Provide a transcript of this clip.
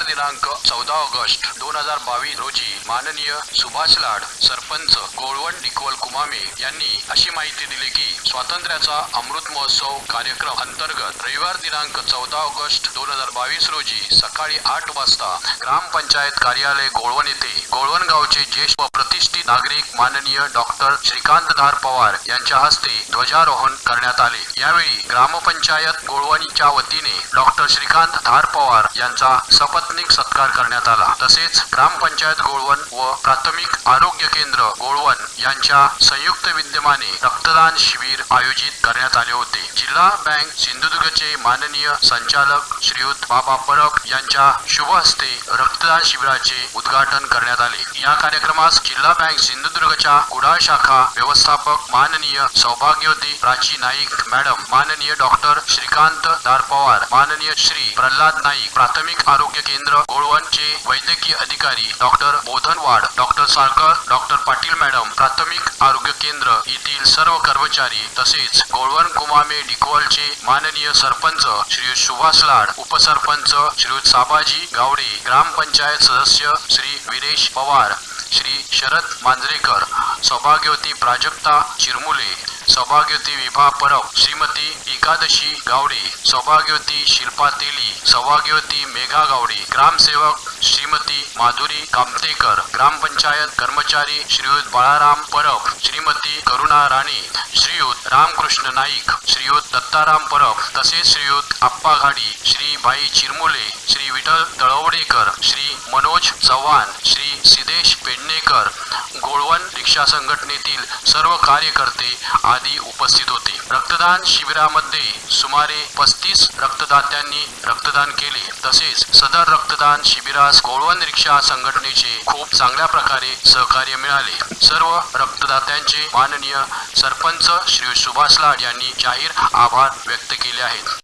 रविवार दिनांक चौदा ऑगस्ट दोन हजार बावीस रोजी माननीय सुभाष लाड सरपंच गोळवण डिकवल कुमामे यांनी अशी माहिती दिली की स्वातंत्र्याचा अमृत महोत्सव कार्यक्रम अंतर्गत रविवार दिनांक चौदा ऑगस्ट दोन हजार बावीस रोजी सकाळी आठ वाजता ग्रामपंचायत कार्यालय गोळवण येथे गोळवण गावचे ज्येष्ठ व प्रतिष्ठित नागरिक माननीय डॉक्टर श्रीकांत धार पवार यांच्या हस्ते ध्वजारोहण करण्यात आले. यावेळी ग्रामपंचायत गोळवणीच्या वतीने डॉक्टर श्रीकांत धार पवार यांचा शपथ सपत्नीक सत्कार करण्यात आला. तसेच ग्रामपंचायत गोळवण व प्राथमिक आरोग्य केंद्र गोळवण यांच्या संयुक्त विद्यमाने रक्तदान शिबिर आयोजित करण्यात आले होते. जिल्हा बँक सिंधुदुर्गचे माननीय संचालक श्रीयुत बाबा परब यांच्या शुभ हस्ते रक्तदान शिबिराचे उद्घाटन करण्यात आले. या कार्यक्रमास जिल्हा बँक सिंधुदुर्गच्या कुडाळ शाखा व्यवस्थापक माननीय सौभाग्यवती प्राची नाईक मॅडम माननीय डॉक्टर श्रीकांत दार पवार माननीय श्री प्रल्हाद नाईक प्राथमिक आरोग्य केंद्र गोळवणचे वैद्यकीय अधिकारी doctor Bodhanwad doctor Salkar doctor Patil madam प्राथमिक आरोग्य केंद्र येथील सर्व कर्मचारी तसेच गोळवण कुमामे डिकवलचे माननीय सरपंच श्री सुभाष लाड उपसरपंच श्री साबाजी गावडे ग्रामपंचायत सदस्य श्री विरेश पवार श्री शरद मांजरेकर सौभाग्यवती प्राजक्ता चिरमुले सौभाग्यवती विभा परब श्रीमती एकादशी गावडे सौभाग्यवती शिल्पा तेली सौभाग्यवती मेघा गावडे ग्रामसेवक श्रीमती माधुरी कामतेकर ग्रामपंचायत कर्मचारी श्रीयुत बाळाराम परब श्रीमती करुणा राणे श्रीयुत रामकृष्ण नाईक श्रीयुत दत्ताराम परब तसेच श्रीयुत आप्पा घाडी श्री भाई चिरमुले श्री विठ्ठल तळवडेकर श्री मनोज चव्हाण श्री सिद्धेश पेडणेकर गोळवण रिक्षा संघटनेतील सर्व कार्यकर्ते आदी उपस्थित होते. रक्तदान शिबिरामध्ये सुमारे पस्तीस रक्तदात्यांनी रक्तदान केले. तसेच सदर रक्तदान शिबिरास गोळवण रिक्षा संघटनेचे खूप चांगल्या प्रकारे सहकार्य मिळाले. सर्व रक्तदात्यांचे माननीय सरपंच श्री सुभाष लाड यांनी जाहीर आभार व्यक्त केले आहेत.